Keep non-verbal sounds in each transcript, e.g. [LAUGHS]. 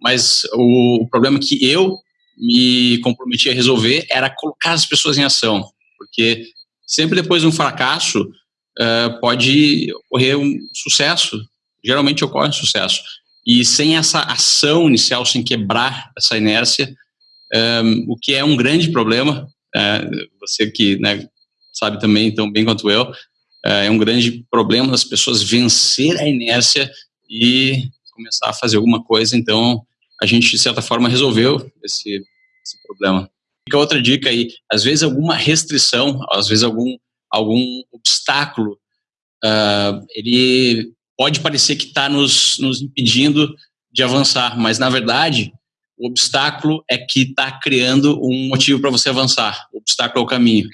mas o, o problema que eu me comprometi a resolver era colocar as pessoas em ação, porque sempre depois de um fracasso uh, pode ocorrer um sucesso, geralmente ocorre um sucesso. E sem essa ação inicial, sem quebrar essa inércia, um, o que é um grande problema, uh, você que né, sabe também tão bem quanto eu, uh, é um grande problema das pessoas vencer a inércia e começar a fazer alguma coisa. Então, a gente, de certa forma, resolveu esse, esse problema. Fica outra dica aí, às vezes alguma restrição, às vezes algum, algum obstáculo, uh, ele pode parecer que está nos, nos impedindo de avançar, mas na verdade o obstáculo é que está criando um motivo para você avançar. O obstáculo é o caminho.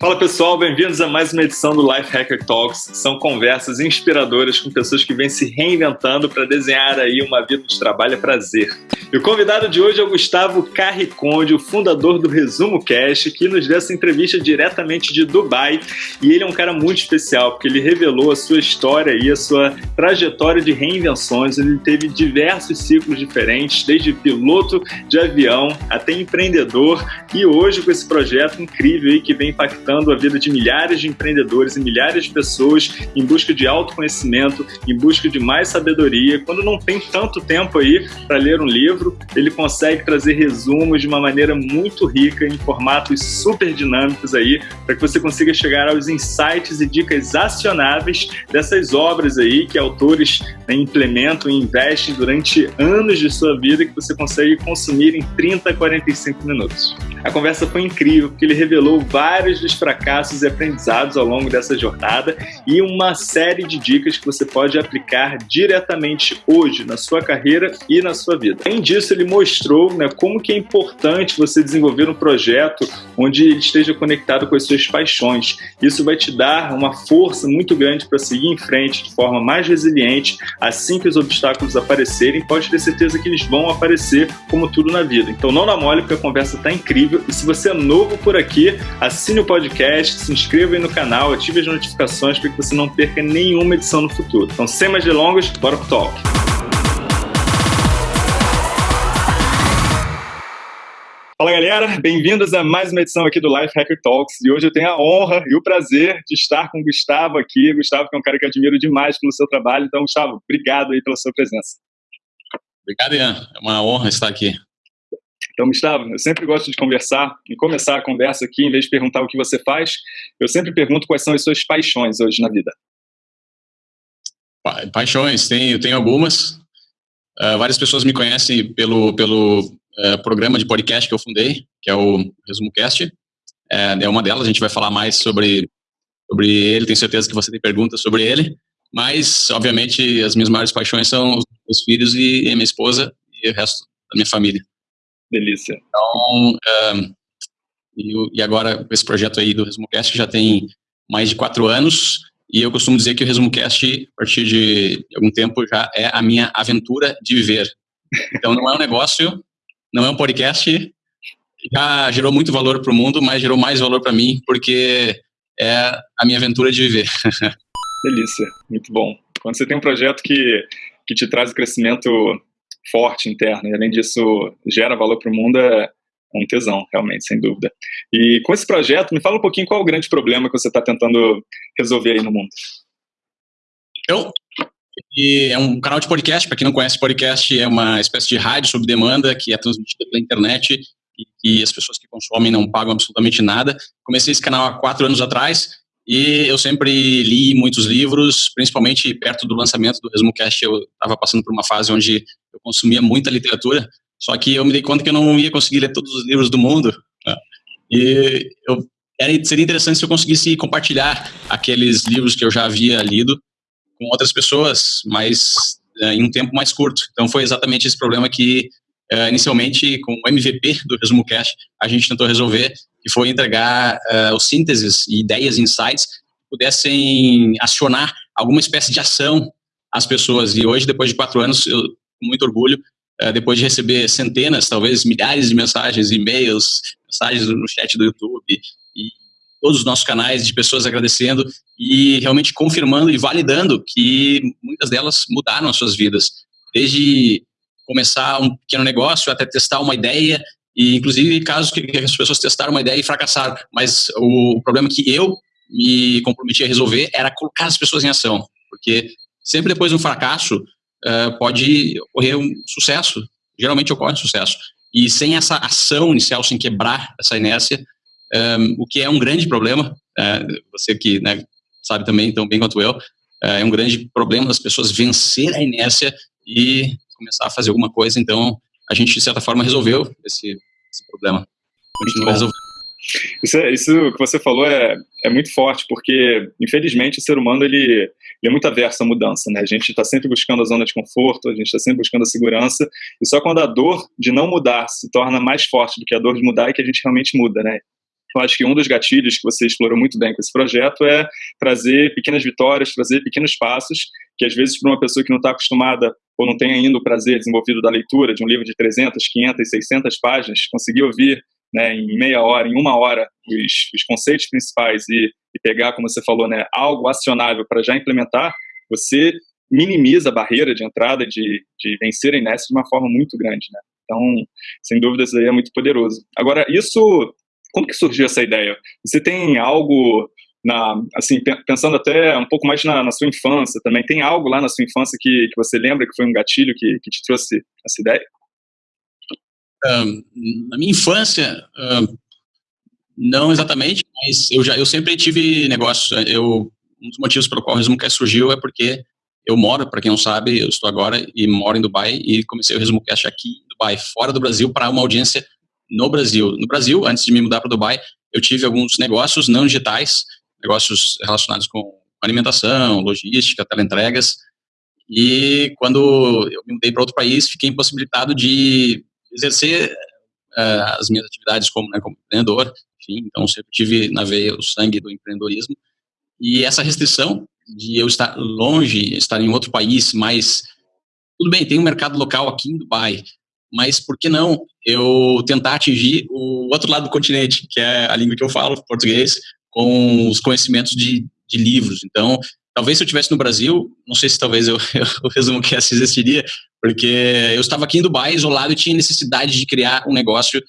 Fala pessoal, bem-vindos a mais uma edição do Life Hacker Talks. São conversas inspiradoras com pessoas que vêm se reinventando para desenhar aí uma vida de trabalho a prazer. E o convidado de hoje é o Gustavo Carriconde, o fundador do Resumo Cash, que nos deu essa entrevista diretamente de Dubai. E ele é um cara muito especial, porque ele revelou a sua história e a sua trajetória de reinvenções. Ele teve diversos ciclos diferentes, desde piloto de avião até empreendedor. E hoje, com esse projeto incrível aí que vem impactando a vida de milhares de empreendedores e milhares de pessoas em busca de autoconhecimento, em busca de mais sabedoria, quando não tem tanto tempo aí para ler um livro, ele consegue trazer resumos de uma maneira muito rica, em formatos super dinâmicos aí, para que você consiga chegar aos insights e dicas acionáveis dessas obras aí que autores né, implementam e investem durante anos de sua vida que você consegue consumir em 30 a 45 minutos. A conversa foi incrível porque ele revelou vários dos fracassos e aprendizados ao longo dessa jornada e uma série de dicas que você pode aplicar diretamente hoje na sua carreira e na sua vida. Além disso, ele mostrou né, como que é importante você desenvolver um projeto onde ele esteja conectado com as suas paixões. Isso vai te dar uma força muito grande para seguir em frente de forma mais resiliente. Assim que os obstáculos aparecerem, pode ter certeza que eles vão aparecer como tudo na vida. Então não namore porque a conversa está incrível. E se você é novo por aqui, assine o podcast, se inscreva aí no canal, ative as notificações para que você não perca nenhuma edição no futuro. Então sem mais delongas, bora pro talk! Fala galera, bem-vindos a mais uma edição aqui do Life Hacker Talks e hoje eu tenho a honra e o prazer de estar com o Gustavo aqui. Gustavo que é um cara que eu admiro demais pelo seu trabalho, então Gustavo, obrigado aí pela sua presença. Obrigado, Ian. É uma honra estar aqui. Então, Gustavo, eu sempre gosto de conversar e começar a conversa aqui, em vez de perguntar o que você faz, eu sempre pergunto quais são as suas paixões hoje na vida. Pa paixões, tem, eu tenho algumas. Uh, várias pessoas me conhecem pelo, pelo é, programa de podcast que eu fundei, que é o Resumo Cast. É, é uma delas, a gente vai falar mais sobre, sobre ele, tenho certeza que você tem perguntas sobre ele, mas, obviamente, as minhas maiores paixões são os filhos e, e a minha esposa e o resto da minha família. Delícia. Então, um, e, e, agora, esse projeto aí do Resumo Cast já tem mais de quatro anos, e eu costumo dizer que o Resumo Cast, a partir de algum tempo, já é a minha aventura de viver. Então, não é um negócio não é um podcast, já gerou muito valor para o mundo, mas gerou mais valor para mim, porque é a minha aventura de viver. [LAUGHS] Delícia, muito bom. Quando você tem um projeto que, que te traz crescimento forte interno e, além disso, gera valor para o mundo, é um tesão, realmente, sem dúvida. E com esse projeto, me fala um pouquinho qual é o grande problema que você está tentando resolver aí no mundo. Eu, e é um canal de podcast, para quem não conhece, podcast é uma espécie de rádio sob demanda que é transmitida pela internet e que as pessoas que consomem não pagam absolutamente nada. Comecei esse canal há quatro anos atrás e eu sempre li muitos livros, principalmente perto do lançamento do ResumoCast, eu estava passando por uma fase onde eu consumia muita literatura, só que eu me dei conta que eu não ia conseguir ler todos os livros do mundo. Né? E eu, era, seria interessante se eu conseguisse compartilhar aqueles livros que eu já havia lido com outras pessoas, mas é, em um tempo mais curto. Então foi exatamente esse problema que é, inicialmente com o MVP do Resumo Cash a gente tentou resolver, que foi entregar uh, os sínteses e ideias, insights pudessem acionar alguma espécie de ação às pessoas. E hoje, depois de quatro anos, eu, com muito orgulho, uh, depois de receber centenas, talvez milhares de mensagens, e-mails, mensagens no chat do YouTube e todos os nossos canais de pessoas agradecendo e realmente confirmando e validando que muitas delas mudaram as suas vidas. Desde começar um pequeno negócio, até testar uma ideia, e inclusive casos que as pessoas testaram uma ideia e fracassaram. Mas o problema que eu me comprometi a resolver era colocar as pessoas em ação, porque sempre depois de um fracasso uh, pode ocorrer um sucesso, geralmente ocorre um sucesso. E sem essa ação inicial, sem quebrar essa inércia, um, eh, o que é um grande problema, uh, você que né, sabe também tão bem quanto eu, uh, é um grande problema das pessoas vencer a inércia e começar a fazer alguma coisa. Então, a gente, de certa forma, resolveu esse, esse problema. Continua resolvendo. Isso, é, isso que você falou é, é muito forte, porque, infelizmente, o ser humano ele, ele é muito averso à mudança. Né? A gente está sempre buscando a zona de conforto, a gente está sempre buscando a segurança, e só quando a dor de não mudar se torna mais forte do que a dor de mudar é que a gente realmente muda. Né? Eu acho que um dos gatilhos que você explorou muito bem com esse projeto é trazer pequenas vitórias, trazer pequenos passos, que às vezes para uma pessoa que não está acostumada ou não tem ainda o prazer desenvolvido da leitura de um livro de 300, 500, 600 páginas, conseguir ouvir né, em meia hora, em uma hora, os, os conceitos principais e, e, pegar, como você falou, né, algo acionável para já implementar, você minimiza a barreira de entrada de, de vencer a inércia de uma forma muito grande. Né? Então, sem dúvida, isso aí é muito poderoso. Agora, isso, como que surgiu essa ideia? Você tem algo na, assim, pensando até um pouco mais na, na, sua infância também, tem algo lá na sua infância que, que você lembra que foi um gatilho que, que te trouxe essa ideia? Um, na minha infância, um, não exatamente, mas eu já eu sempre tive negócio. Eu um dos motivos pelo qual o ResumoCast surgiu é porque eu moro, para quem não sabe, eu estou agora e moro em Dubai e comecei o ResumoCast aqui em Dubai, fora do Brasil, para uma audiência no Brasil. No Brasil, antes de me mudar para Dubai, eu tive alguns negócios não digitais, negócios relacionados com alimentação, logística, teleentregas. E quando eu me mudei para outro país, fiquei impossibilitado de exercer uh, as minhas atividades como, né, como empreendedor. Enfim, então sempre tive na veia o sangue do empreendedorismo. E essa restrição de eu estar longe, estar em outro país, mas tudo bem, tem um mercado local aqui em Dubai, mas por que não eu tentar atingir o outro lado do continente, que é a língua que eu falo, português, com os conhecimentos de, de livros. Então, talvez se eu estivesse no Brasil, não sei se talvez eu, [LAUGHS] eu, resumo que essa existiria, porque eu estava aqui em Dubai, isolado, e tinha necessidade de criar um negócio,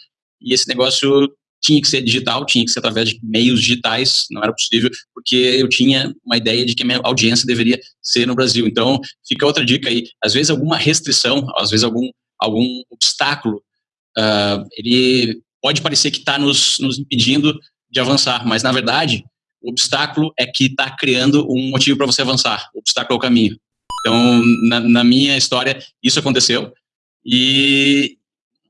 e esse negócio tinha que ser digital, tinha que ser através de meios digitais, não era possível, porque eu tinha uma ideia de que a minha audiência deveria ser no Brasil. Então, fica outra dica aí, às vezes alguma restrição, às vezes algum, algum obstáculo, uh, ele pode parecer que está nos, nos impedindo de avançar, mas na verdade o obstáculo é que está criando um motivo para você avançar. O obstáculo é o caminho. Então, na, na minha história, isso aconteceu e,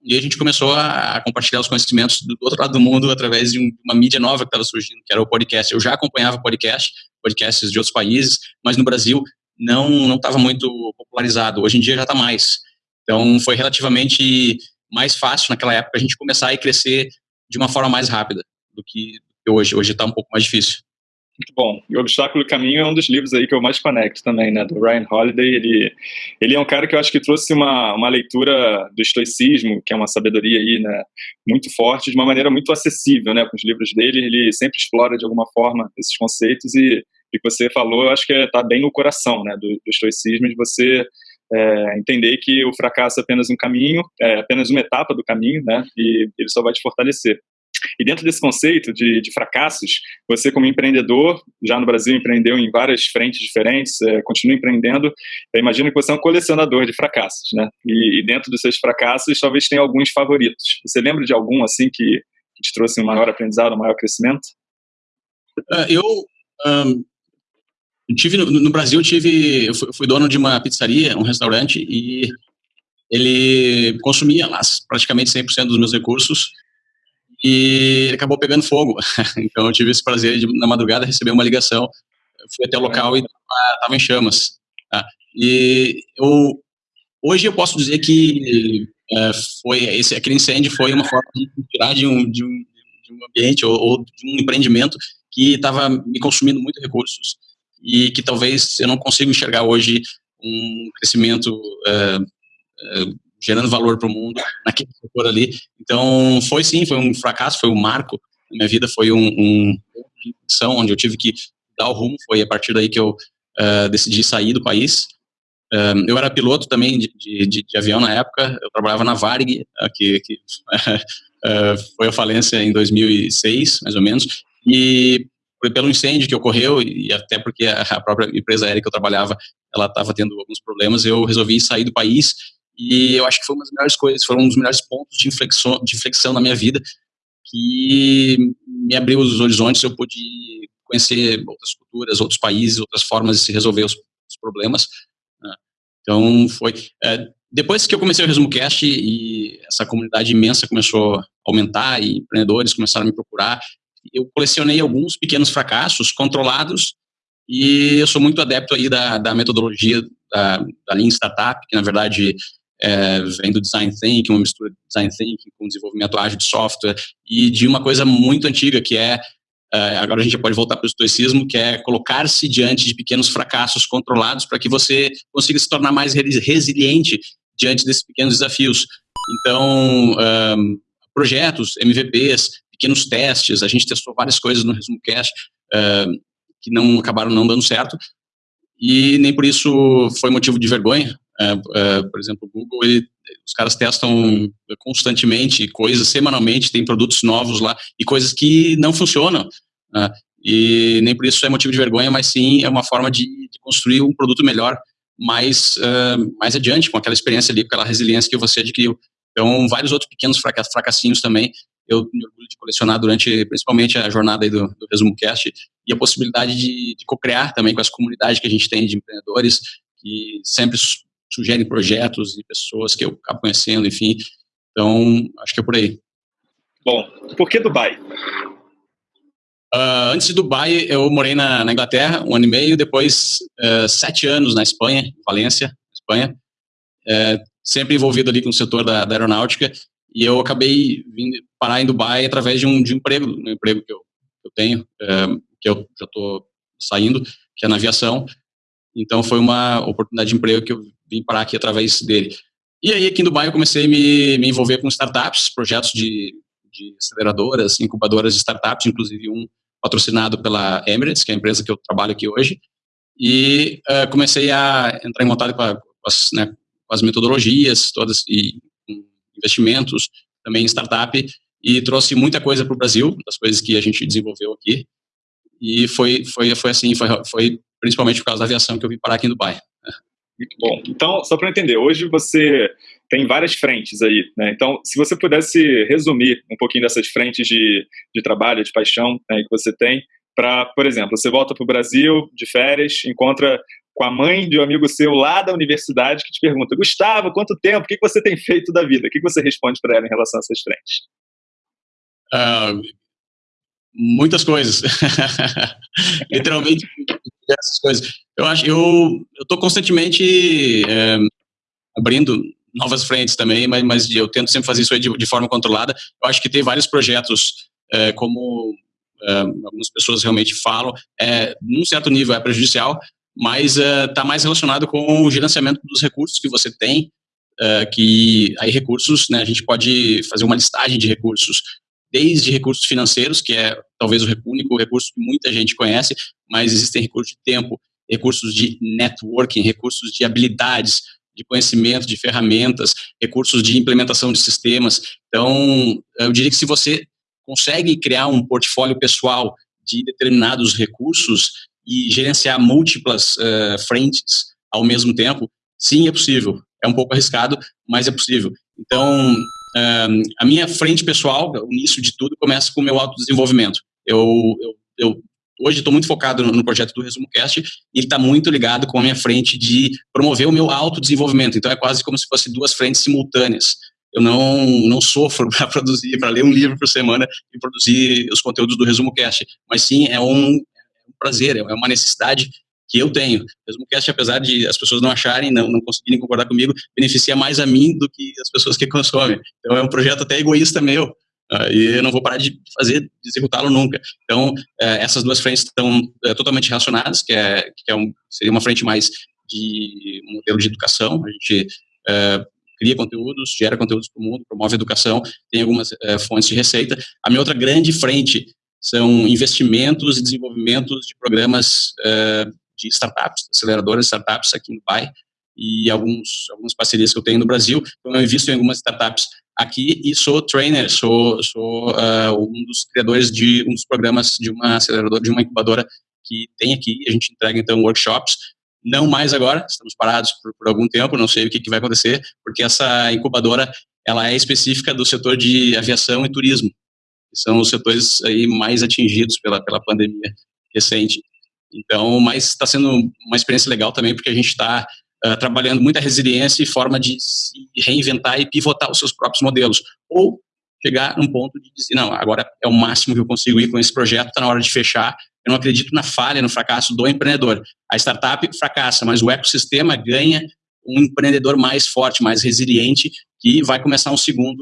e, a gente começou a, compartilhar os conhecimentos do outro lado do mundo através de um, uma mídia nova que estava surgindo, que era o podcast. Eu já acompanhava podcast, podcasts de outros países, mas no Brasil não não estava muito popularizado. Hoje em dia já está mais. Então, foi relativamente mais fácil naquela época a gente começar a crescer de uma forma mais rápida do que hoje. Hoje está um pouco mais difícil. Muito bom. E o Obstáculo e Caminho é um dos livros aí que eu mais conecto também, né? Do Ryan Holiday. Ele, ele é um cara que eu acho que trouxe uma, uma leitura do estoicismo, que é uma sabedoria aí, né? Muito forte, de uma maneira muito acessível, né? Com os livros dele, ele sempre explora de alguma forma esses conceitos e o que você falou, eu acho que está bem no coração, né? Do, do estoicismo, de você é, entender que o fracasso é apenas um caminho, é apenas uma etapa do caminho, né? E ele só vai te fortalecer. E dentro desse conceito de, de, fracassos, você como empreendedor, já no Brasil empreendeu em várias frentes diferentes, é, continua empreendendo, eu imagino que você é um colecionador de fracassos, né? E, e, dentro dos seus fracassos, talvez tenha alguns favoritos. Você lembra de algum, assim, que, que te trouxe um maior aprendizado, um maior crescimento? Uh, eu um, tive no, no, Brasil, eu tive, eu fui, fui dono de uma pizzaria, um restaurante, e ele consumia lá praticamente 100% dos meus recursos, e ele acabou pegando fogo. [LAUGHS] então eu tive esse prazer de, na madrugada, receber uma ligação. Eu fui até o local e estava em chamas. Tá? E eu, hoje eu posso dizer que é, foi esse, aquele incêndio foi uma forma de tirar de um, de um, de um ambiente ou, ou, de um empreendimento que estava me consumindo muito recursos e que talvez eu não consiga enxergar hoje um crescimento é, é, gerando valor para o mundo naquele setor ali. Então, foi sim, foi um fracasso, foi um marco na minha vida, foi um, um onde eu tive que dar o rumo, foi a partir daí que eu uh, decidi sair do país. Um, eu era piloto também de, de, de, avião na época, eu trabalhava na Varig, que, que uh, foi a falência em 2006, mais ou menos, e pelo incêndio que ocorreu, e até porque a própria empresa aérea que eu trabalhava, ela estava tendo alguns problemas, eu resolvi sair do país, e eu acho que foi uma das melhores coisas, foram um dos melhores pontos de inflexão, de inflexão na minha vida, que me abriu os horizontes, eu pude conhecer outras culturas, outros países, outras formas de se resolver os, os problemas, né? Então, foi... É, depois que eu comecei o Resumo Cast e essa comunidade imensa começou a aumentar e empreendedores começaram a me procurar, eu colecionei alguns pequenos fracassos controlados e eu sou muito adepto aí da, da metodologia da, da Lean Startup, que na verdade é, vem do Design Thinking, uma mistura de Design Thinking com desenvolvimento ágil de software e de uma coisa muito antiga que é Uh, agora a gente pode voltar para o estoicismo, que é colocar-se diante de pequenos fracassos controlados para que você consiga se tornar mais resiliente diante desses pequenos desafios. Então, um, projetos, MVPs, pequenos testes, a gente testou várias coisas no Resumo Cast uh, que não acabaram não dando certo, e nem por isso foi motivo de vergonha. Uh, por exemplo, o Google, ele, os caras testam constantemente coisas, semanalmente, tem produtos novos lá, e coisas que não funcionam. Uh, e nem por isso é motivo de vergonha, mas sim é uma forma de, de construir um produto melhor mais, uh, mais adiante, com aquela experiência ali, com aquela resiliência que você adquiriu. Então, vários outros pequenos fracassinhos também, eu me orgulho de colecionar durante, principalmente, a jornada do, do Resumo Cast, e a possibilidade de, de co-criar também com as comunidades que a gente tem de empreendedores, que sempre sugerem projetos e pessoas que eu acabo conhecendo, enfim. Então, acho que é por aí. Bom, por que Dubai? Uh, antes de Dubai, eu morei na, na, Inglaterra um ano e meio, depois uh, sete anos na Espanha, Valência, Espanha, uh, sempre envolvido ali com o setor da, da, aeronáutica, e eu acabei vindo parar em Dubai através de um, de um emprego, um emprego que eu, que eu tenho, que eu já estou saindo, que é na aviação, então foi uma oportunidade de emprego que eu vim parar aqui através dele. E aí aqui em Dubai eu comecei a me, me envolver com startups, projetos de, de aceleradoras, incubadoras de startups, inclusive um patrocinado pela Emirates, que é a empresa que eu trabalho aqui hoje, e uh, comecei a entrar em contato com, a, com, as, né, com as, metodologias todas e investimentos, também em startup, e trouxe muita coisa para o Brasil, das coisas que a gente desenvolveu aqui, e foi, foi, foi assim, foi, foi principalmente por causa da aviação que eu vim parar aqui em Dubai. Muito bom. Então, só para entender, hoje você tem várias frentes aí, né? Então, se você pudesse resumir um pouquinho dessas frentes de, de trabalho, de paixão né, que você tem, para, por exemplo, você volta para o Brasil de férias, encontra com a mãe de um amigo seu lá da universidade que te pergunta, Gustavo, quanto tempo? O que você tem feito da vida? O que você responde para ela em relação a essas frentes? Uh, muitas coisas. [LAUGHS] Literalmente, essas coisas. Eu acho, eu estou constantemente é, abrindo novas frentes também, mas, mas eu tento sempre fazer isso de, de forma controlada. Eu acho que tem vários projetos, é, como é, algumas pessoas realmente falam, é, num certo nível é prejudicial, mas está mais relacionado com o gerenciamento dos recursos que você tem, que aí recursos, né, a gente pode fazer uma listagem de recursos, desde recursos financeiros, que é talvez o único recurso que muita gente conhece, mas existem recursos de tempo, recursos de networking, recursos de habilidades, de conhecimento, de ferramentas, recursos de implementação de sistemas. Então, eu diria que se você consegue criar um portfólio pessoal de determinados recursos e gerenciar múltiplas uh, frentes ao mesmo tempo, sim, é possível. É um pouco arriscado, mas é possível. Então, a minha frente pessoal, o início de tudo, começa com o meu autodesenvolvimento. Eu, eu, eu hoje estou muito focado no, no, projeto do Resumo Cast e ele está muito ligado com a minha frente de promover o meu autodesenvolvimento. Então é quase como se fosse duas frentes simultâneas. Eu não, não sofro [LAUGHS] para produzir, para ler um livro por semana e produzir os conteúdos do Resumo Cast, mas sim é um, é um prazer, é uma necessidade que eu tenho. O Resumo Cast, apesar de as pessoas não acharem, não, não conseguirem concordar comigo, beneficia mais a mim do que as pessoas que [LAUGHS] consomem. Então é um projeto até egoísta meu, Uh, e eu não vou parar de fazer, de executá-lo nunca. Então, uh, essas duas frentes estão uh, totalmente relacionadas, que, é, que é um, seria uma frente mais de modelo de educação, a gente é, cria conteúdos, gera conteúdos para o mundo, promove educação, tem algumas fontes de receita. A minha outra grande frente são investimentos e desenvolvimentos de programas de startups, aceleradoras de startups aqui no Dubai, e alguns, algumas parcerias que eu tenho no Brasil. Então, eu invisto em algumas startups aqui e sou trainer, sou, sou uh, um dos criadores de um dos programas de uma aceleradora, de uma incubadora que tem aqui. A gente entrega, então, workshops. Não mais agora, estamos parados por, por algum tempo, não sei o que, que vai acontecer, porque essa incubadora ela é específica do setor de aviação e turismo, que são os setores aí mais atingidos pela, pela pandemia recente. Então, mas está sendo uma experiência legal também, porque a gente está uh, trabalhando muita resiliência e forma de se reinventar e pivotar os seus próprios modelos. Ou chegar num ponto de dizer, não, agora é o máximo que eu consigo ir com esse projeto, está na hora de fechar. Eu não acredito na falha, no fracasso do empreendedor. A startup fracassa, mas o ecossistema ganha um empreendedor mais forte, mais resiliente, que vai começar um segundo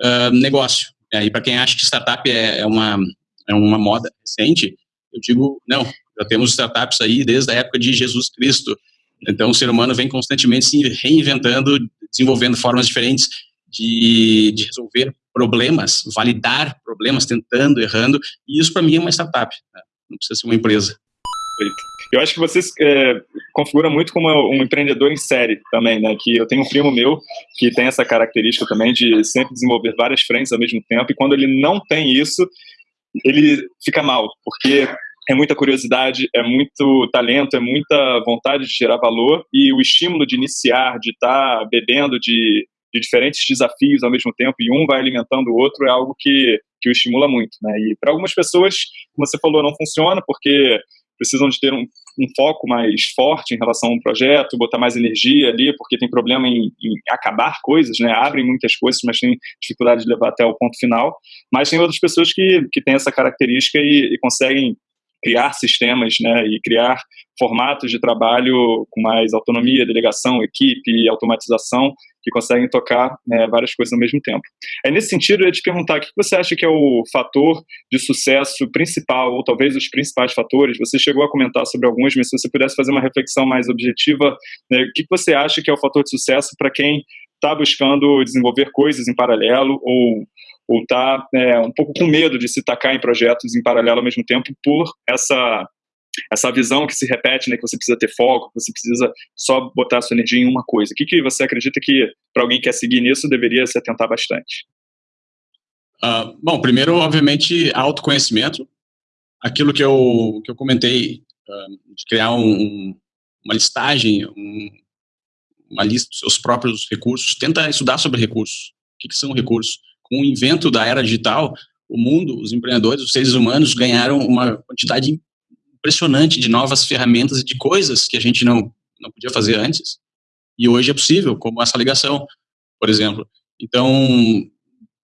uh, negócio. E para quem acha que startup é, é, uma, é uma moda recente, eu digo, não, já temos startups aí desde a época de Jesus Cristo. Então, o ser humano vem constantemente se reinventando, desenvolvendo formas diferentes de, de resolver problemas, validar problemas, tentando, errando. E isso, para mim, é uma startup. Né? Não precisa ser uma empresa. Eu acho que você é, configura muito como um empreendedor em série também, né? Que eu tenho um primo meu que tem essa característica também de sempre desenvolver várias frentes ao mesmo tempo. E quando ele não tem isso, ele fica mal, porque é muita curiosidade, é muito talento, é muita vontade de gerar valor e o estímulo de iniciar, de estar tá bebendo de, de, diferentes desafios ao mesmo tempo e um vai alimentando o outro é algo que, que o estimula muito. Né? E para algumas pessoas, como você falou, não funciona porque precisam de ter um, um, foco mais forte em relação a um projeto, botar mais energia ali, porque tem problema em, em, acabar coisas, né? Abrem muitas coisas, mas tem dificuldade de levar até o ponto final. Mas tem outras pessoas que, que têm essa característica e, e conseguem criar sistemas né, e criar formatos de trabalho com mais autonomia, delegação, equipe automatização que conseguem tocar né, várias coisas ao mesmo tempo. É nesse sentido, eu ia te perguntar, o que você acha que é o fator de sucesso principal, ou talvez os principais fatores? Você chegou a comentar sobre alguns, mas se você pudesse fazer uma reflexão mais objetiva, né, o que você acha que é o fator de sucesso para quem está buscando desenvolver coisas em paralelo ou ou está é, um pouco com medo de se tacar em projetos em paralelo ao mesmo tempo por essa essa visão que se repete, né, que você precisa ter foco, que você precisa só botar a sua energia em uma coisa. O que, que você acredita que, para alguém que quer seguir nisso, deveria se atentar bastante? Uh, bom, primeiro, obviamente, autoconhecimento. Aquilo que eu, que eu comentei, uh, de criar um, uma listagem, um, uma lista dos seus próprios recursos. Tenta estudar sobre recursos. O que, que são recursos? Com o invento da era digital, o mundo, os empreendedores, os seres humanos ganharam uma quantidade impressionante de novas ferramentas e de coisas que a gente não, não podia fazer antes. E hoje é possível, como essa ligação, por exemplo. Então,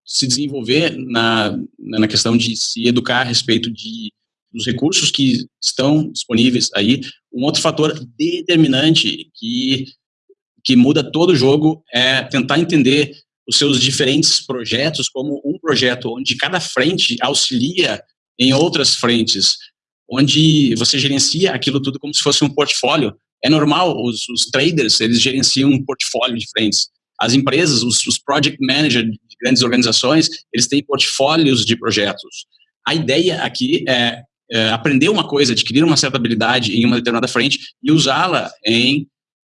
se desenvolver na, na questão de se educar a respeito de, dos recursos que estão disponíveis aí. Um outro fator determinante que, que muda todo o jogo é tentar entender os seus diferentes projetos como um projeto onde cada frente auxilia em outras frentes, onde você gerencia aquilo tudo como se fosse um portfólio. É normal, os, os traders, eles gerenciam um portfólio de frentes. As empresas, os, os project managers de grandes organizações, eles têm portfólios de projetos. A ideia aqui é, é aprender uma coisa, adquirir uma certa habilidade em uma determinada frente e usá-la em,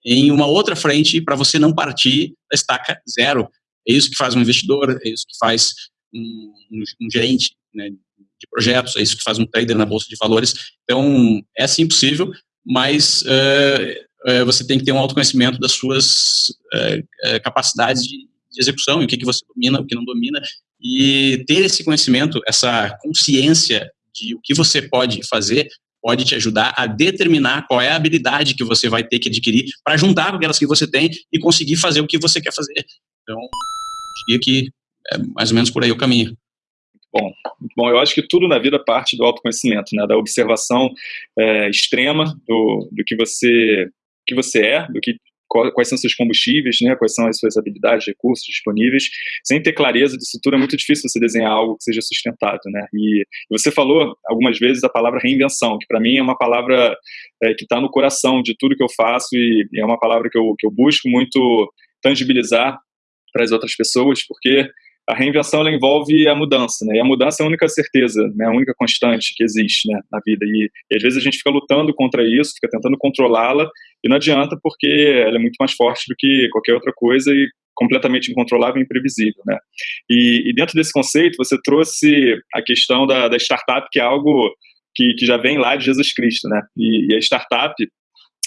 em uma outra frente para você não partir da estaca zero. É isso que faz um investidor, é isso que faz um, um, um gerente né, de projetos, é isso que faz um trader na bolsa de valores. Então, é sim possível, mas uh, uh, você tem que ter um autoconhecimento das suas uh, capacidades de, de execução, e o que, que você domina, o que não domina, e ter esse conhecimento, essa consciência de o que você pode fazer, pode te ajudar a determinar qual é a habilidade que você vai ter que adquirir para juntar com aquelas que você tem e conseguir fazer o que você quer fazer. Então, diria que é mais ou menos por aí o caminho. Bom, bom. Eu acho que tudo na vida parte do autoconhecimento, né? Da observação é, extrema do, do que você que você é, do que quais são seus combustíveis, né? Quais são as suas habilidades, recursos disponíveis. Sem ter clareza disso tudo é muito difícil você desenhar algo que seja sustentável, né? E você falou algumas vezes a palavra reinvenção, que para mim é uma palavra é, que está no coração de tudo que eu faço e é uma palavra que eu, que eu busco muito tangibilizar para as outras pessoas, porque a reinvenção envolve a mudança, né? E a mudança é a única certeza, né? A única constante que existe, né? Na vida. E, e às vezes a gente fica lutando contra isso, fica tentando controlá-la E não adianta porque ela é muito mais forte do que qualquer outra coisa e completamente incontrolável e imprevisível, né? E, e dentro desse conceito, você trouxe a questão da, da startup, que é algo que, que, já vem lá de Jesus Cristo, né? E, e a startup,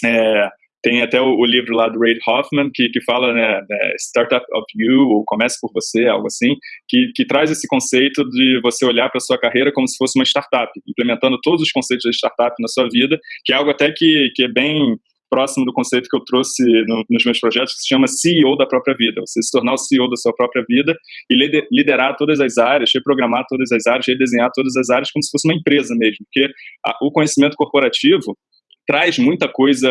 é, tem até o, o, livro lá do Ray Hoffman, que, que fala, né, né, Startup of You, ou Comece por Você, algo assim, que, que traz esse conceito de você olhar para a sua carreira como se fosse uma startup, implementando todos os conceitos da startup na sua vida, que é algo até que, que é bem próximo do conceito que eu trouxe no, nos meus projetos, que se chama CEO da própria vida. Você se tornar o CEO da sua própria vida e liderar todas as áreas, reprogramar todas as áreas, redesenhar todas as áreas como se fosse uma empresa mesmo. Porque a, o conhecimento corporativo traz muita coisa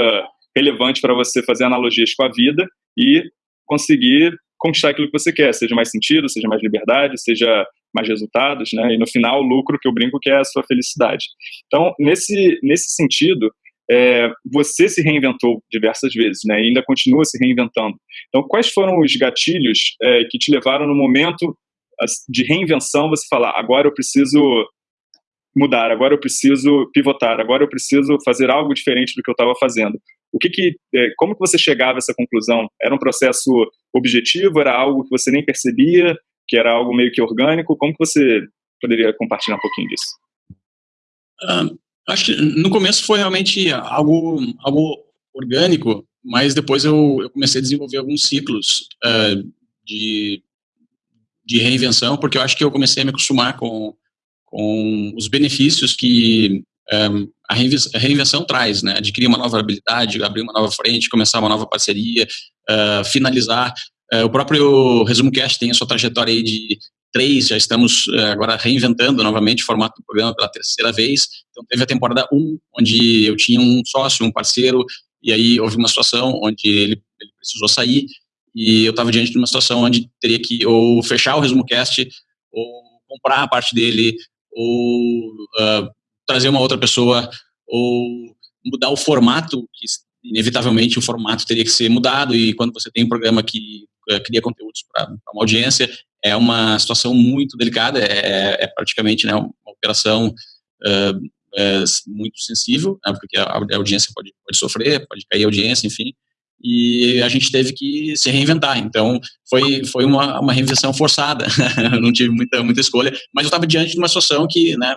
relevante para você fazer analogias com a vida e conseguir conquistar aquilo que você quer, seja mais sentido, seja mais liberdade, seja mais resultados, né? E no final, o lucro que eu brinco que é a sua felicidade. Então, nesse, nesse sentido, é, você se reinventou diversas vezes, né? E ainda continua se reinventando. Então, quais foram os gatilhos é, que te levaram no momento de reinvenção você falar, agora eu preciso mudar, agora eu preciso pivotar, agora eu preciso fazer algo diferente do que eu estava fazendo. O que que, é, como que você chegava a essa conclusão? Era um processo objetivo? Era algo que você nem percebia? Que era algo meio que orgânico? Como que você poderia compartilhar um pouquinho disso? Acho que no começo foi realmente algo, algo orgânico, mas depois eu, eu comecei a desenvolver alguns ciclos uh, de, de reinvenção, porque eu acho que eu comecei a me acostumar com, com os benefícios que um, a, reinvenção, a reinvenção traz, né? Adquirir uma nova habilidade, abrir uma nova frente, começar uma nova parceria, uh, finalizar. Uh, o próprio Resumo Cast tem a sua trajetória aí de três, já estamos uh, agora reinventando novamente o formato do programa pela terceira vez. Então, teve a temporada 1, um, onde eu tinha um sócio, um parceiro, e aí houve uma situação onde ele, ele precisou sair, e eu estava diante de uma situação onde teria que ou fechar o Resumo Cast, ou comprar a parte dele, ou uh, trazer uma outra pessoa, ou mudar o formato, que inevitavelmente o formato teria que ser mudado, e quando você tem um programa que uh, cria conteúdos para uma audiência, é uma situação muito delicada, é, é praticamente né, uma operação uh, uh, muito sensível, né, porque a, a, audiência pode, pode sofrer, pode cair a audiência, enfim, e a gente teve que se reinventar. Então, foi, foi uma, uma reinvenção forçada, [LAUGHS] não tive muita, muita escolha, mas eu estava diante de uma situação que, né,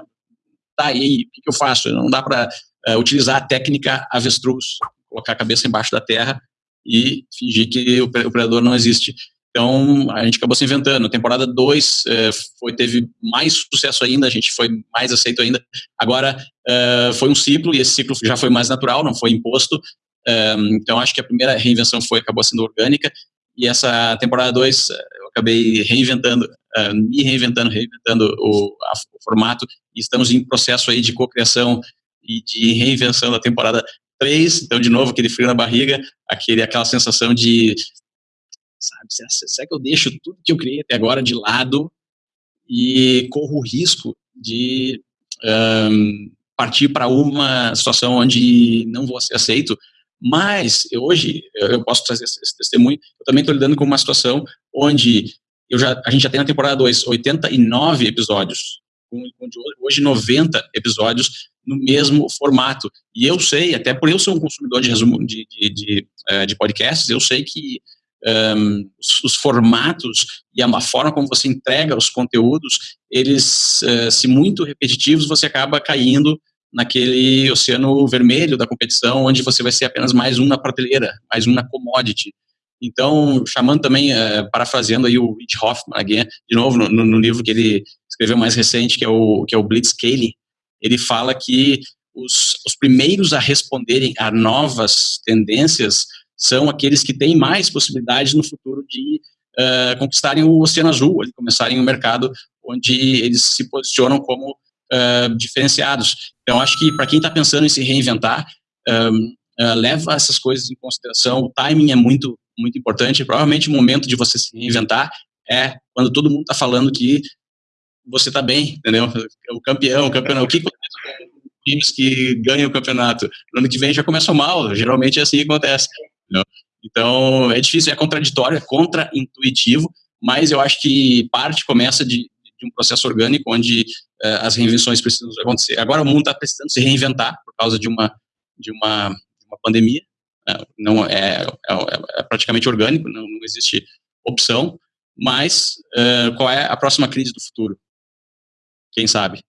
tá, aí, o que, eu faço? Não dá para uh, utilizar a técnica avestruz, colocar a cabeça embaixo da terra e fingir que o, o predador não existe. Então, a gente acabou se inventando. Temporada 2 eh, foi, teve mais sucesso ainda, a gente foi mais aceito ainda. Agora, eh, foi um ciclo, e esse ciclo já foi mais natural, não foi imposto. Eh, então, acho que a primeira reinvenção foi, acabou sendo orgânica, e essa temporada 2 eu acabei reinventando, me reinventando, reinventando o, a, o formato, estamos em processo aí de cocriação e de reinvenção da temporada 3, então, de novo, aquele frio na barriga, aquele, aquela sensação de sabe? Será, que eu deixo tudo que eu criei até agora de lado e corro o risco de um, partir para uma situação onde não vou ser aceito? Mas hoje eu posso trazer esse testemunho. Eu também estou lidando com uma situação onde eu já, a gente já tem na temporada 2 89 episódios, hoje 90 episódios no mesmo formato. E eu sei, até por eu ser um consumidor de resumo de, de, de, eh, de podcasts, eu sei que um, os, os, formatos e a forma como você entrega os conteúdos, eles, uh, se muito repetitivos, você acaba caindo naquele oceano vermelho da competição, onde você vai ser apenas mais um na prateleira, mais um na commodity. Então, chamando também, uh, parafraseando aí o Rich Hoffman, de novo, no, no, livro que ele escreveu mais recente, que é o, que é o Blitzscaling, ele fala que os, os primeiros a responderem a novas tendências são aqueles que têm mais possibilidades no futuro de uh, conquistarem o Oceano Azul, de começarem um mercado onde eles se posicionam como uh, diferenciados. Então, acho que para quem está pensando em se reinventar, um, leva essas coisas em consideração. O timing é muito, muito importante. Provavelmente o momento de você se reinventar é quando todo mundo está falando que você está bem, entendeu? O campeão, o campeão. O que acontece com times que ganham o campeonato? No ano que vem já começam mal. Geralmente é assim que acontece. Entendeu? Então, é difícil, é contraditório, é contra-intuitivo, mas eu acho que parte começa de, de um processo orgânico onde uh, as reinvenções precisam acontecer. Agora o mundo está precisando se reinventar por causa de uma, de uma, de uma pandemia? Não é, é, é, praticamente orgânico, não, não existe opção, mas qual é a próxima crise do futuro? Quem sabe?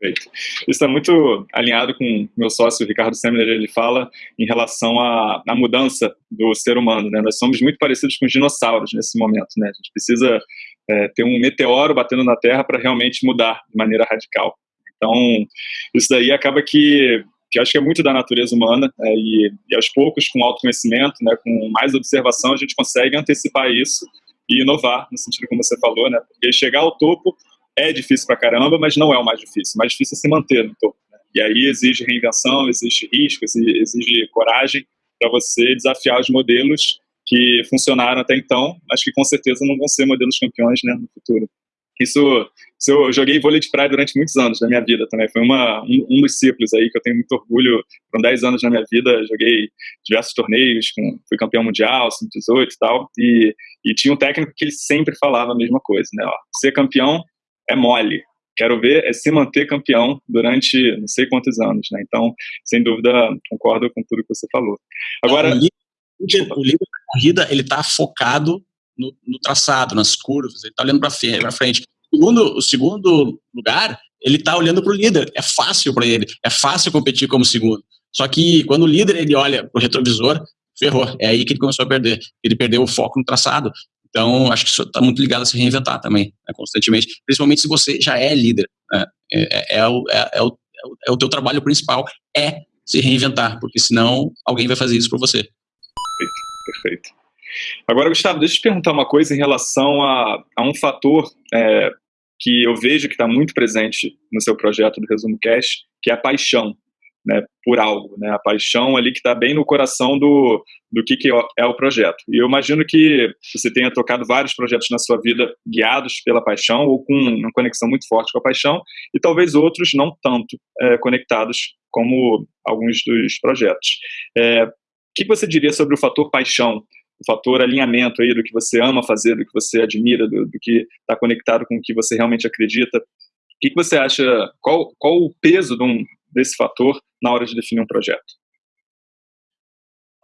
Perfeito. Isso está muito alinhado com meu sócio, Ricardo Semler, ele fala em relação à, à mudança do ser humano, né? Nós somos muito parecidos com os dinossauros nesse momento, né? A gente precisa é, ter um meteoro batendo na Terra para realmente mudar de maneira radical. Então, isso daí acaba que que acho que é muito da natureza humana, é, e, e, aos poucos, com autoconhecimento, né, com mais observação, a gente consegue antecipar isso e inovar, no sentido como você falou, né, porque chegar ao topo é difícil pra caramba, mas não é o mais difícil. O mais difícil é se manter no topo. Né? E aí exige reinvenção, exige risco, exige coragem para você desafiar os modelos que funcionaram até então, mas que com certeza não vão ser modelos campeões né, no futuro. Isso, isso, eu joguei vôlei de praia durante muitos anos da minha vida também. Foi uma, um, um, dos ciclos aí que eu tenho muito orgulho. Foram 10 anos na minha vida, joguei diversos torneios, com, fui campeão mundial, sub-18 e tal. E, e tinha um técnico que ele sempre falava a mesma coisa, né? Ó, ser campeão é mole. Quero ver é se manter campeão durante não sei quantos anos, né? Então, sem dúvida, concordo com tudo que você falou. Agora, o líder, o da corrida ele está focado no, no, traçado, nas curvas, ele está olhando para frente. Segundo, o segundo lugar, ele está olhando para o líder. É fácil para ele, é fácil competir como segundo. Só que quando o líder ele olha para o retrovisor, ferrou. É aí que ele começou a perder. Ele perdeu o foco no traçado. Então, acho que isso está muito ligado a se reinventar também, né, constantemente. Principalmente se você já é líder. Né, é, é, é, o, é, é, o, é o teu trabalho principal, é se reinventar, porque senão alguém vai fazer isso para você. Perfeito, perfeito. Agora, Gustavo, deixa eu te perguntar uma coisa em relação a, a um fator é, que eu vejo que está muito presente no seu projeto do Resumo Cash, que é a paixão né, por algo, né, a paixão ali que está bem no coração do, do que, que é o projeto. E eu imagino que você tenha tocado vários projetos na sua vida guiados pela paixão ou com uma conexão muito forte com a paixão, e talvez outros não tanto é, conectados como alguns dos projetos. É, o que você diria sobre o fator paixão, o fator alinhamento aí do que você ama fazer, do que você admira, do, do que está conectado com o que você realmente acredita? O que, que você acha, qual, qual o peso de um, desse fator na hora de definir um projeto?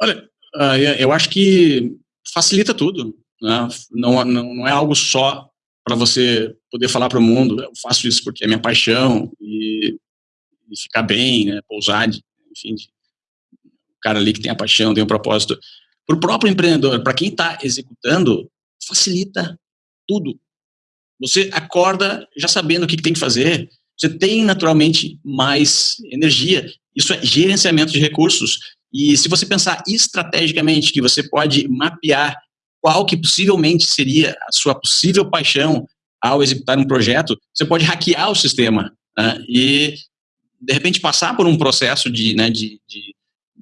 Olha, ah, eu acho que facilita tudo. Né? Não, não, não é algo só para você poder falar para o mundo, eu faço isso porque é minha paixão e, e ficar bem, né? pousar, enfim, de, o cara ali que tem a paixão, tem um propósito. Para o próprio empreendedor, para quem está executando, facilita tudo. Você acorda já sabendo o que, tem que fazer, você tem naturalmente mais energia. Isso é gerenciamento de recursos. E se você pensar estrategicamente que você pode mapear qual que possivelmente seria a sua possível paixão ao executar um projeto, você pode hackear o sistema né? e, de repente, passar por um processo de, né, de, de,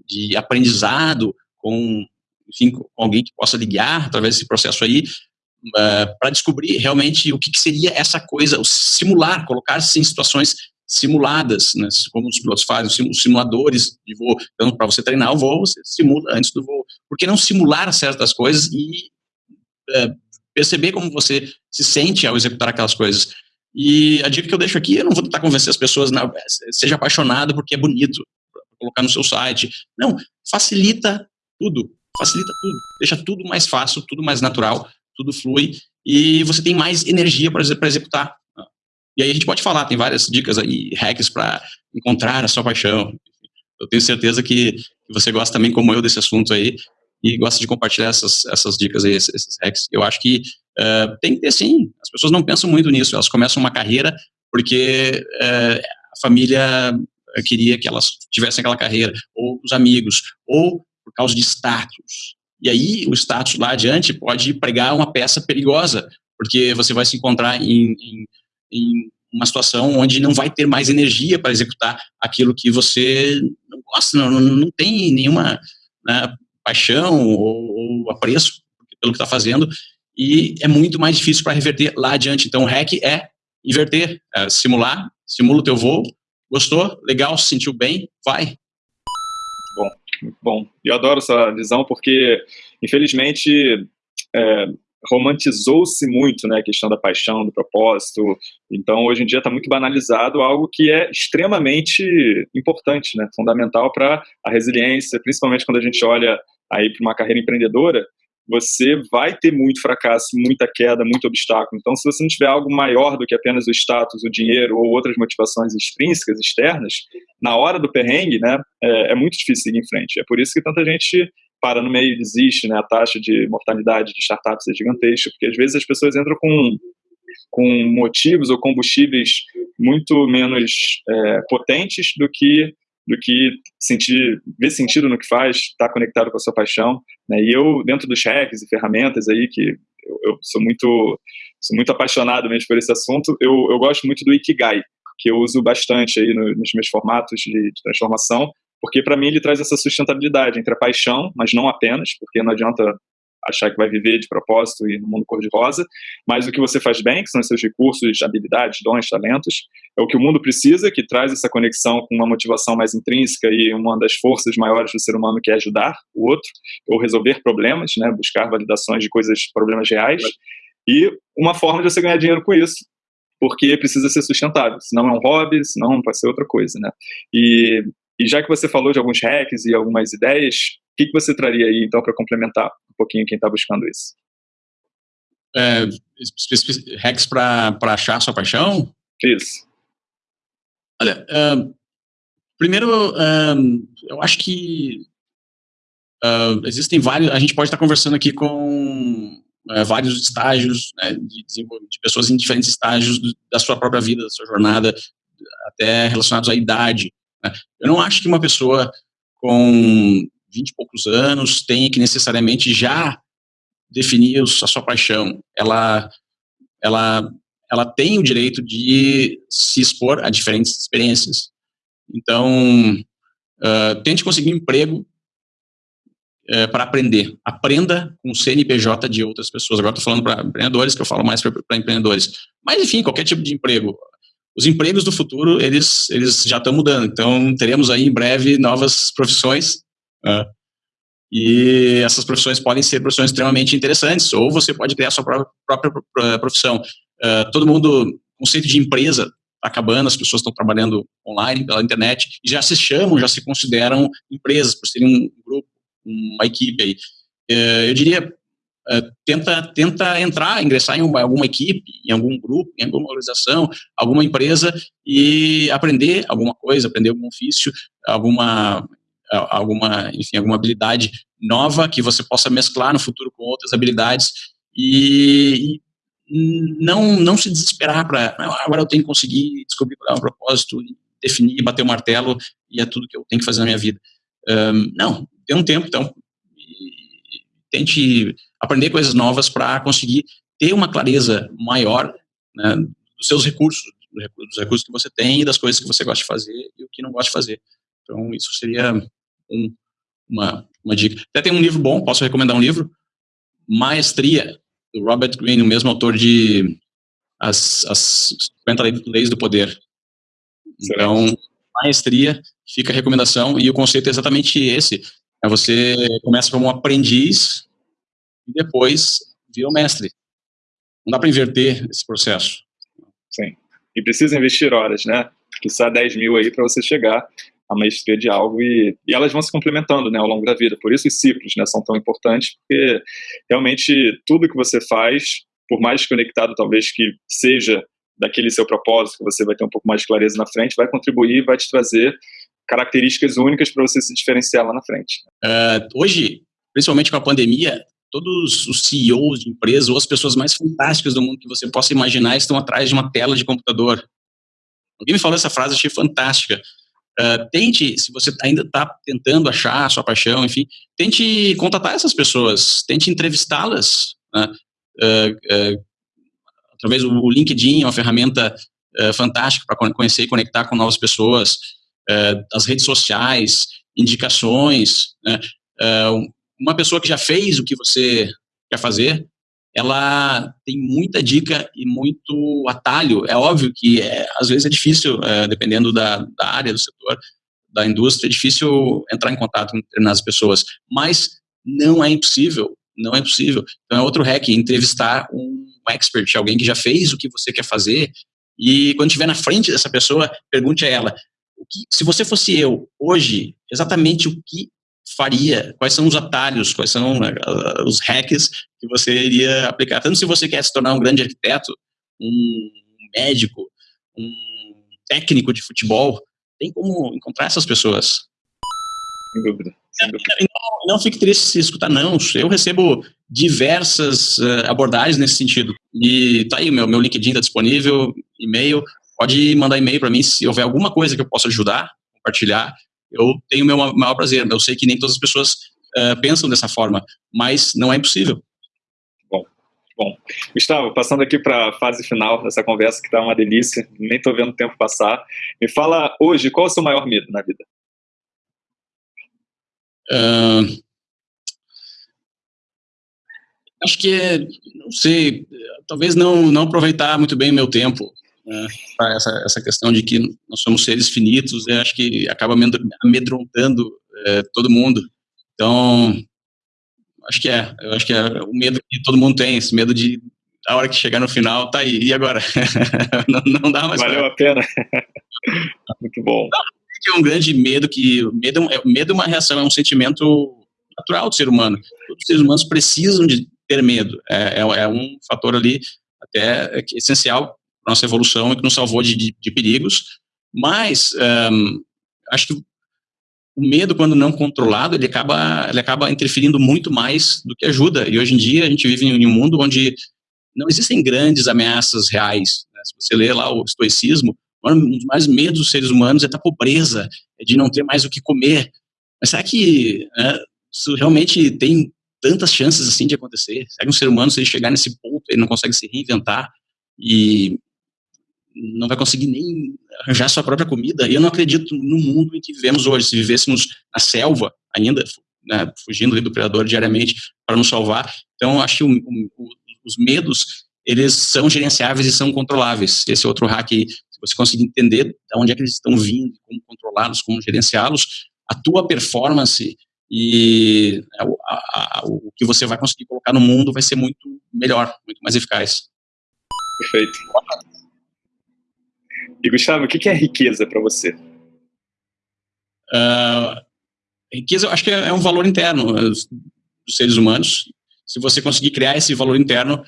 de aprendizado com, enfim, alguém que possa ligar através desse processo aí, uh, eh, para descobrir realmente o que, que, seria essa coisa, o simular, colocar-se em situações simuladas, né, como os pilotos fazem, os simuladores de voo. Então, para você treinar o voo, você simula antes do voo. Por que não simular certas coisas e uh, perceber como você se sente ao executar aquelas coisas? E a dica que eu deixo aqui, eu não vou tentar convencer as pessoas, não, seja apaixonado porque é bonito, colocar no seu site. Não, facilita tudo, facilita tudo, deixa tudo mais fácil, tudo mais natural, tudo flui e você tem mais energia para executar. E aí a gente pode falar, tem várias dicas aí, hacks para encontrar a sua paixão. Eu tenho certeza que você gosta também, como eu, desse assunto aí e gosta de compartilhar essas, essas dicas aí, esses, hacks. Eu acho que uh, tem que ter sim. As pessoas não pensam muito nisso. Elas começam uma carreira porque uh, a família queria que elas tivessem aquela carreira, ou os amigos, ou por causa de status. E aí o status lá adiante pode pregar uma peça perigosa, porque você vai se encontrar em, em, em uma situação onde não vai ter mais energia para executar aquilo que você não gosta, não, não tem nenhuma né, paixão ou, ou, apreço pelo que está fazendo, e é muito mais difícil para reverter lá adiante. Então, o hack é inverter, é simular, simula o teu voo, gostou, legal, se sentiu bem, vai, bom. Eu adoro essa visão porque, infelizmente, é, romantizou-se muito né, a questão da paixão, do propósito. Então, hoje em dia está muito banalizado algo que é extremamente importante, né, fundamental para a resiliência, principalmente quando a gente olha aí para uma carreira empreendedora, você vai ter muito fracasso, muita queda, muito obstáculo. Então, se você não tiver algo maior do que apenas o status, o dinheiro ou outras motivações extrínsecas, externas, na hora do perrengue, né, é, é muito difícil seguir em frente. É por isso que tanta gente para no meio e desiste, né? A taxa de mortalidade de startups é gigantesca, porque às vezes as pessoas entram com, com motivos ou combustíveis muito menos é, potentes do que do que sentir, ver sentido no que faz, estar tá conectado com a sua paixão. Né? E eu, dentro dos hacks e ferramentas aí, que eu, eu, sou muito sou muito apaixonado mesmo por esse assunto, eu, eu gosto muito do Ikigai, que eu uso bastante aí no, nos meus formatos de, de transformação, porque para mim ele traz essa sustentabilidade entre a paixão, mas não apenas, porque não adianta achar que vai viver de propósito e no mundo cor-de-rosa, mas o que você faz bem, que são seus recursos, habilidades, dons, talentos, é o que o mundo precisa, que traz essa conexão com uma motivação mais intrínseca e uma das forças maiores do ser humano que é ajudar o outro, ou resolver problemas, né, buscar validações de coisas, problemas reais, e uma forma de você ganhar dinheiro com isso, porque precisa ser sustentável, senão é um hobby, senão pode ser outra coisa, né? E, e já que você falou de alguns hacks e algumas ideias, que, que você traria aí, então, para complementar um pouquinho quem está buscando isso? É, hacks para achar sua paixão? Isso. Olha, uh, primeiro, uh, eu acho que uh, existem vários. A gente pode estar conversando aqui com vários estágios né, de, de pessoas em diferentes estágios da sua própria vida, da sua jornada, até relacionados à idade. Né? Eu não acho que uma pessoa com 20 e poucos anos tenha que necessariamente já definir a sua paixão. Ela, ela, ela tem o direito de se expor a diferentes experiências. Então, uh, tente conseguir um emprego uh, para aprender. Aprenda com o CNPJ de outras pessoas. Agora estou falando para empreendedores, que eu falo mais para empreendedores. Mas, enfim, qualquer tipo de emprego. Os empregos do futuro, eles, eles já estão mudando. Então, teremos aí em breve novas profissões Uh, e essas profissões podem ser profissões extremamente interessantes, ou você pode criar sua própria, própria profissão. Uh, todo mundo, o conceito de empresa está acabando, as pessoas estão trabalhando online, pela internet, e já se chamam, já se consideram empresas, por serem um grupo, uma equipe aí. Uh, eu diria, uh, tenta, tenta entrar, ingressar em uma, alguma equipe, em algum grupo, em alguma organização, alguma empresa, e aprender alguma coisa, aprender algum ofício, alguma alguma, enfim, alguma habilidade nova que você possa mesclar no futuro com outras habilidades e, não, não se desesperar para agora eu tenho que conseguir descobrir qual é o propósito, definir, bater o martelo e é tudo que eu tenho que fazer na minha vida. Um, não, dê um tempo, então, tente aprender coisas novas para conseguir ter uma clareza maior né, dos seus recursos, dos recursos que você tem e das coisas que você gosta de fazer e o que não gosta de fazer. Então, isso seria um, uma, uma dica. Até tem um livro bom, posso recomendar um livro, Maestria, do Robert Greene, o mesmo autor de As, as 50 Leis do Poder. Então, Maestria, fica a recomendação, e o conceito é exatamente esse, é você começa como um aprendiz e depois vira o mestre. Não dá para inverter esse processo. Sim. E precisa investir horas, né? Precisa 10 mil aí para você chegar a maestria de algo e, e, elas vão se complementando né, ao longo da vida. Por isso os ciclos né, são tão importantes, porque realmente tudo que você faz, por mais conectado talvez que seja daquele seu propósito, que você vai ter um pouco mais de clareza na frente, vai contribuir vai te trazer características únicas para você se diferenciar lá na frente. Uh, hoje, principalmente com a pandemia, todos os CEOs de empresas ou as pessoas mais fantásticas do mundo que você possa imaginar estão atrás de uma tela de computador. Alguém me falou essa frase, achei fantástica. Uh, tente, se você ainda está tentando achar a sua paixão, enfim, tente contatar essas pessoas, tente entrevistá-las, né? uh, uh, através do LinkedIn, é uma ferramenta fantástica para conhecer e conectar com novas pessoas, as redes sociais, indicações, né? uma pessoa que já fez o que você quer fazer, ela tem muita dica e muito atalho. É óbvio que é, às vezes é difícil, é, dependendo da, da área, do setor, da indústria, é difícil entrar em contato com determinadas pessoas, mas não é impossível, não é impossível. Então é outro hack, entrevistar um expert, alguém que já fez o que você quer fazer, e quando estiver na frente dessa pessoa, pergunte a ela, que, se você fosse eu, hoje, exatamente o que faria, quais são os atalhos, quais são uh, os hacks que você iria aplicar. Tanto se você quer se tornar um grande arquiteto, um médico, um técnico de futebol, tem como encontrar essas pessoas. Sem dúvida. Sem dúvida. Não, não fique triste se escutar não. Eu recebo diversas uh, abordagens nesse sentido. E tá aí, meu, meu LinkedIn está disponível, e-mail. Pode mandar e-mail para mim se houver alguma coisa que eu possa ajudar, compartilhar. Eu tenho o meu maior prazer. Eu sei que nem todas as pessoas uh, pensam dessa forma, mas não é impossível. Bom, bom. Gustavo, passando aqui para a fase final dessa conversa, que está uma delícia, nem estou vendo o tempo passar. Me fala hoje, qual é o seu maior medo na vida? Uh, acho que, não sei, talvez não, não aproveitar muito bem o meu tempo. Né, essa, essa questão de que nós somos seres finitos, eu acho que acaba amedrontando é, todo mundo. Então, acho que é, eu acho que é o medo que todo mundo tem, esse medo de a hora que chegar no final, tá aí, e agora? [LAUGHS] não, não, dá mais Valeu pra... a pena. [LAUGHS] Muito bom. Não, é um grande medo que, medo, é, medo é uma reação, é um sentimento natural do ser humano. Todos os seres humanos precisam de ter medo. É, é, é um fator ali até essencial para nossa evolução e que nos salvou de, de, de perigos. Mas um, acho que o medo, quando não controlado, ele acaba, ele acaba interferindo muito mais do que ajuda. E hoje em dia a gente vive em um mundo onde não existem grandes ameaças reais. Né? Se você lê lá o estoicismo, um dos mais medos dos seres humanos é da pobreza, é de não ter mais o que comer. Mas será que né, isso realmente tem tantas chances assim de acontecer? Será que um ser humano, se ele chegar nesse ponto, ele não consegue se reinventar e não vai conseguir nem arranjar sua própria comida? E eu não acredito no mundo em que vivemos hoje. Se vivêssemos na selva ainda, né, fugindo do predador diariamente para nos salvar. Então, acho que o, o, os medos, eles são gerenciáveis e são controláveis. Esse é outro hack, se você conseguir entender de onde é que eles estão vindo, como controlá-los, como gerenciá-los, a tua performance e é, a, a, o que você vai conseguir colocar no mundo vai ser muito melhor, muito mais eficaz. Perfeito. E Gustavo, o que é riqueza para você? Uh, riqueza, eu acho que é, um valor interno uh, dos seres humanos. Se você conseguir criar esse valor interno,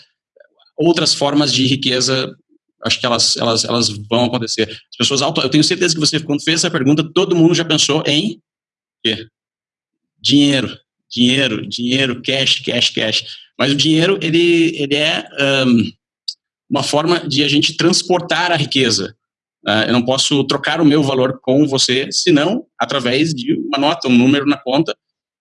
outras formas de riqueza, acho que elas, elas, elas vão acontecer. As pessoas auto, eu tenho certeza que você, quando fez essa pergunta, todo mundo já pensou em quê? dinheiro, dinheiro, dinheiro, cash, cash, cash. Mas o dinheiro, ele, ele é um, uma forma de a gente transportar a riqueza. Uh, eu não posso trocar o meu valor com você, senão, através de uma nota, um número na conta,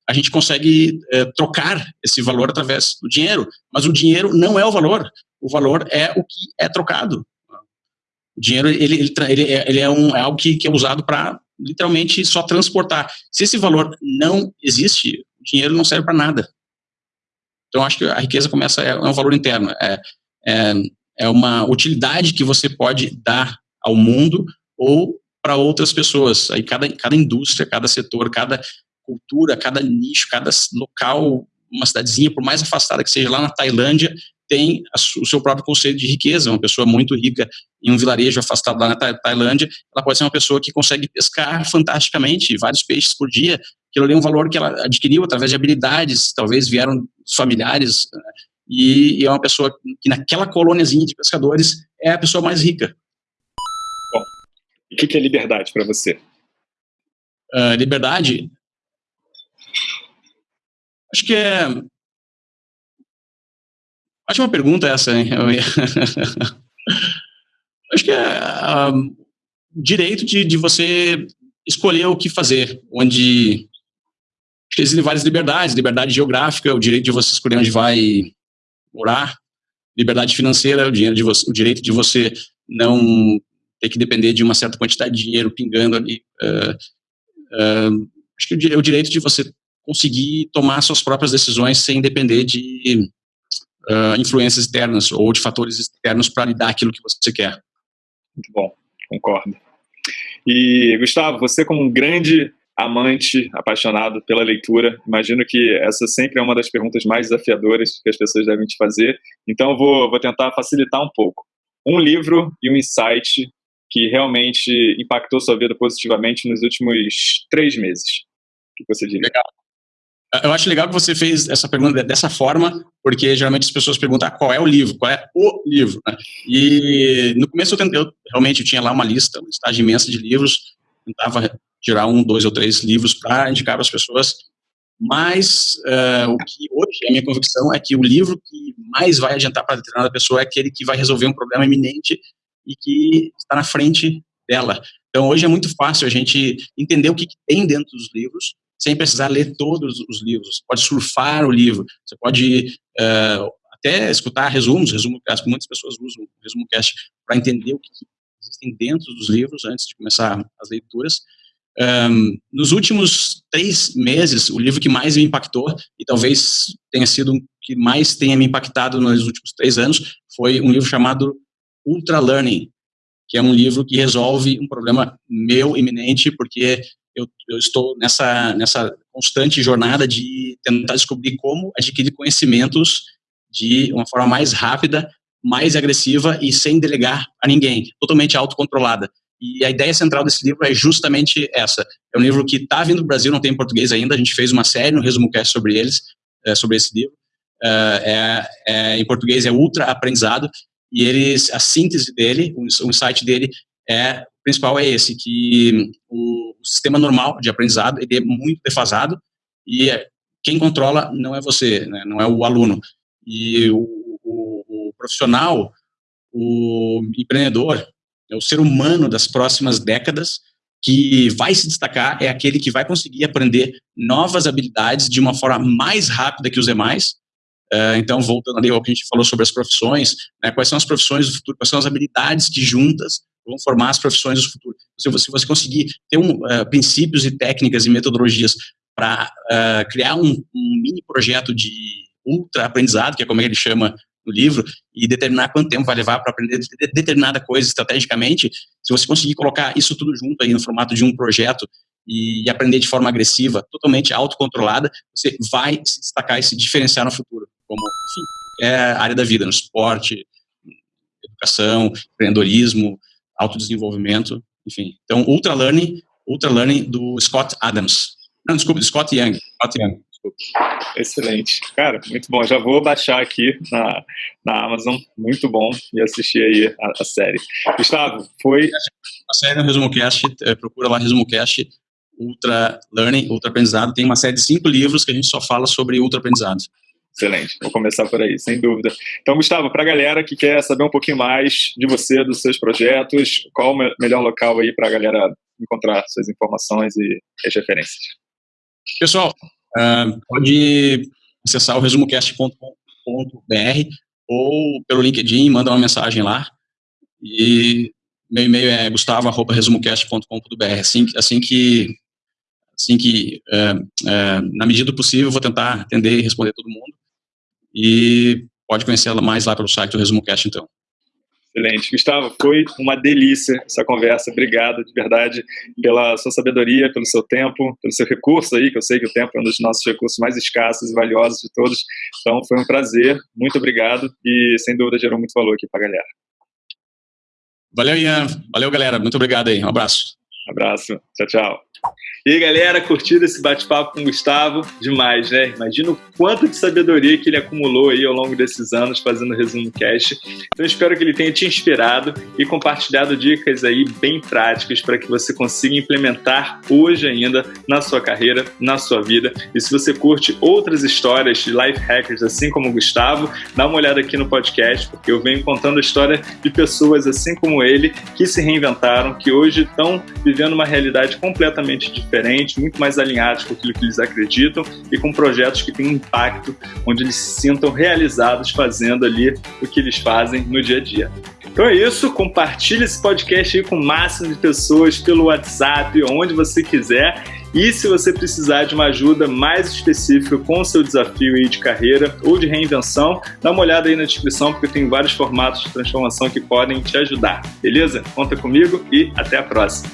a gente consegue uh, trocar esse valor através do dinheiro. Mas o dinheiro não é o valor. O valor é o que é trocado. O dinheiro, ele, ele, ele, é, ele é, um, é algo que, que é usado para literalmente só transportar. Se esse valor não existe, o dinheiro não serve para nada. Então, acho que a riqueza começa, é, é um valor interno, é, é, é uma utilidade que você pode dar ao mundo ou para outras pessoas. Aí cada, cada indústria, cada setor, cada cultura, cada nicho, cada local, uma cidadezinha, por mais afastada que seja lá na Tailândia, tem o seu próprio conceito de riqueza. Uma pessoa muito rica em um vilarejo afastado lá na Tailândia, ela pode ser uma pessoa que consegue pescar fantasticamente, vários peixes por dia. Aquilo ali é um valor que ela adquiriu através de habilidades, talvez vieram familiares, né? e é uma pessoa que naquela colôniazinha de pescadores é a pessoa mais rica. O que é liberdade para você? Uh, liberdade? Acho que é Ótima pergunta essa, hein? [LAUGHS] Acho que é um, direito de, de você escolher o que fazer, onde existem várias liberdades, liberdade geográfica, o direito de você escolher onde vai morar, liberdade financeira, o, dinheiro de você, o direito de você não ter que depender de uma certa quantidade de dinheiro pingando ali. Uh, uh, acho que o, o direito de você conseguir tomar suas próprias decisões sem depender de uh, influências externas ou de fatores externos para lhe dar aquilo que você quer. Muito bom, concordo. E, Gustavo, você como um grande amante, apaixonado pela leitura, imagino que essa sempre é uma das perguntas mais desafiadoras que as pessoas devem te fazer, então vou, vou tentar facilitar um pouco. Um livro e um insight que realmente impactou sua vida positivamente nos últimos três meses. O que você diria? Legal. Eu acho legal que você fez essa pergunta dessa forma, porque geralmente as pessoas perguntam ah, qual é o livro, qual é o livro. Né? E no começo eu, tentei, eu realmente eu tinha lá uma lista, uma listagem imensa de livros, tentava tirar um, dois ou três livros para indicar para as pessoas, mas uh, o que hoje a minha convicção é que o livro que mais vai adiantar para determinada pessoa é aquele que vai resolver um problema iminente e que está na frente dela. Então hoje é muito fácil a gente entender o que, tem dentro dos livros sem precisar ler todos os livros. Você pode surfar o livro, você pode uh, até escutar resumos, resumo cast, muitas pessoas usam resumo cast para entender o que, que existem dentro dos livros antes de começar as leituras. Um, nos últimos três meses, o livro que mais me impactou, e talvez tenha sido o que mais tenha me impactado nos últimos três anos, foi um livro chamado Ultra Learning, que é um livro que resolve um problema meu iminente, porque eu, eu estou nessa, nessa constante jornada de tentar descobrir como adquirir conhecimentos de uma forma mais rápida, mais agressiva e sem delegar a ninguém, totalmente autocontrolada. E a ideia central desse livro é justamente essa. É um livro que está vindo do Brasil, não tem em português ainda. A gente fez uma série no Resumo Cast sobre eles, é, sobre esse livro. É, é, em português é Ultra Aprendizado. E eles, a síntese dele, o, insight dele é o principal é esse, que o, sistema normal de aprendizado ele é muito defasado e quem controla não é você, né, não é o aluno. E o, o, o profissional, o empreendedor, é o ser humano das próximas décadas que vai se destacar é aquele que vai conseguir aprender novas habilidades de uma forma mais rápida que os demais. Uh, então, voltando ali ao que a gente falou sobre as profissões, né, quais são as profissões do futuro, quais são as habilidades que juntas vão formar as profissões do futuro. Se você, se você conseguir ter um, uh, princípios e técnicas e metodologias para uh, criar um, um mini projeto de ultra aprendizado, que é como ele chama no livro e determinar quanto tempo vai levar para aprender determinada coisa estrategicamente, se você conseguir colocar isso tudo junto aí no formato de um projeto e aprender de forma agressiva, totalmente autocontrolada, você vai se destacar e se diferenciar no futuro, como, enfim, é a área da vida, no esporte, educação, empreendedorismo, autodesenvolvimento, enfim. Então, Ultra Learning, Ultra Learning do Scott Adams. Não, desculpa, do Scott Young. Scott Young. Excelente. Cara, muito bom. Já vou baixar aqui na, na Amazon. Muito bom. E assistir aí a, a série. Gustavo, foi. A série no Resumo Cast, é, procura lá Resumo Cast, Ultra Learning, Ultra Aprendizado. Tem uma série de cinco livros que a gente só fala sobre Ultra Aprendizado. Excelente, vou começar por aí, sem dúvida. Então, Gustavo, para a galera que quer saber um pouquinho mais de você, dos seus projetos, qual o melhor local aí para a galera encontrar suas informações e as referências? Pessoal, Uh, pode acessar o resumocast.com.br ou pelo LinkedIn, manda uma mensagem lá. E meu e-mail é gustavo.resumocast.com.br. Assim, assim que, assim que uh, uh, na medida do possível, vou tentar atender e responder todo mundo. E pode conhecer mais lá pelo site do ResumoCast, então. Excelente. Gustavo, foi uma delícia essa conversa. Obrigado, de verdade, pela sua sabedoria, pelo seu tempo, pelo seu recurso aí, que eu sei que o tempo é um dos nossos recursos mais escassos e valiosos de todos. Então, foi um prazer. Muito obrigado e, sem dúvida, gerou muito valor aqui para a galera. Valeu, Ian. Valeu, galera. Muito obrigado aí. Um abraço. Um abraço. Tchau, tchau. E aí, galera, curtiram esse bate-papo com o Gustavo? Demais, né? Imagina o quanto de sabedoria que ele acumulou aí ao longo desses anos fazendo resumo cast. Então, espero que ele tenha te inspirado e compartilhado dicas aí bem práticas para que você consiga implementar hoje ainda na sua carreira, na sua vida. E se você curte outras histórias de life hackers, assim como o Gustavo, dá uma olhada aqui no podcast, porque eu venho contando a história de pessoas assim como ele que se reinventaram, que hoje estão vivendo uma realidade completamente diferente diferente, muito mais alinhados com aquilo que eles acreditam e com projetos que têm impacto, onde eles se sintam realizados fazendo ali o que eles fazem no dia a dia. Então é isso, compartilhe esse podcast aí com o máximo de pessoas pelo WhatsApp, onde você quiser. E se você precisar de uma ajuda mais específica com o seu desafio aí de carreira ou de reinvenção, dá uma olhada aí na descrição, porque tem vários formatos de transformação que podem te ajudar. Beleza? Conta comigo e até a próxima.